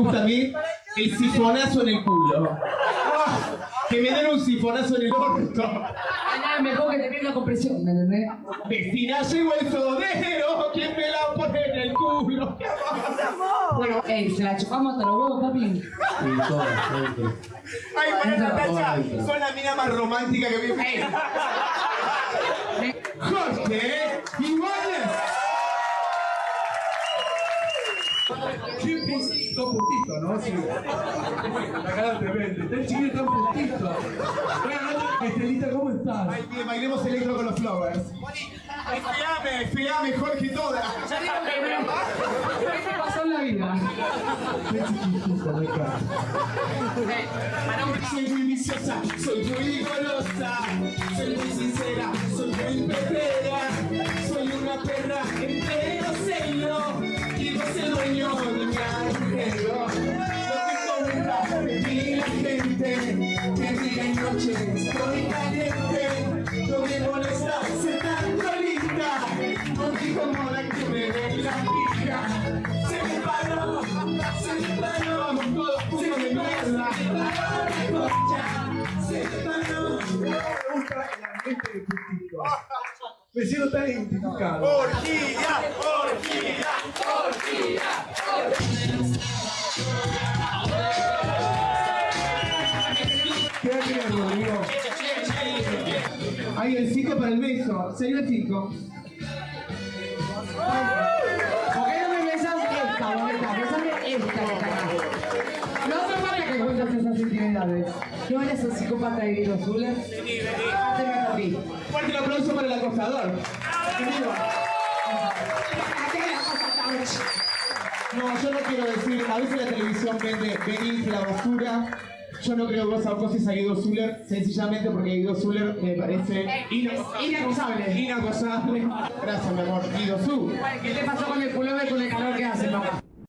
gusta a mí? El sifonazo en el culo. Ah, que me den un sifonazo en el orto. Nada mejor que te venga con presión, ¿me entendés? Vecina, llegó el sodero. ¿Quién me la pone en el culo? Bueno, ey, se la chupamos hasta los huevos, papi. Sí, todo. Ay, para Entra, Natacha, son la mina más romántica que vi. Jorge Qué pustito, pustito, ¿no? Sí. La cara tremenda. Está el chiquillo tan pustito. Buenas noches, Estelita, ¿cómo estás? Ay, bien, bailemos electro con los flowers. Fiame, fiame, Jorge toda. ¿Qué te pasó en la vida? Qué chiquitita, me encanta. Soy muy viciosa, soy muy golosa, soy muy sincera, soy muy perrera, que día y noche estoy caliente, yo me molesta ser tan solita, porque como la que me ve la pija, se me paró, se me paró, se me mierda, se me paró la concha, se me paró. Me gusta el ambiente de pustito. Me siento tan identificado. Orquídea, orquídea, ¿Qué Ahí el 5 para el beso, sería el 5. ¿Por qué no me besas esta, bonita? Besame esta. No hace falta que cuentes esas intimidades. ¿No eres un psicópata de Guido Zuller? Vení, vení. Haceme a mí. Fuerte el aplauso para el acosador. No, yo no quiero decir, a veces la televisión vende venís la basura. Yo no creo que vos acoses a Guido Zuller, sencillamente porque Guido Zuller me parece Inacusable. inacosable. Gracias, mi amor. Guido Zu. ¿Qué te pasó con el pullover con el calor?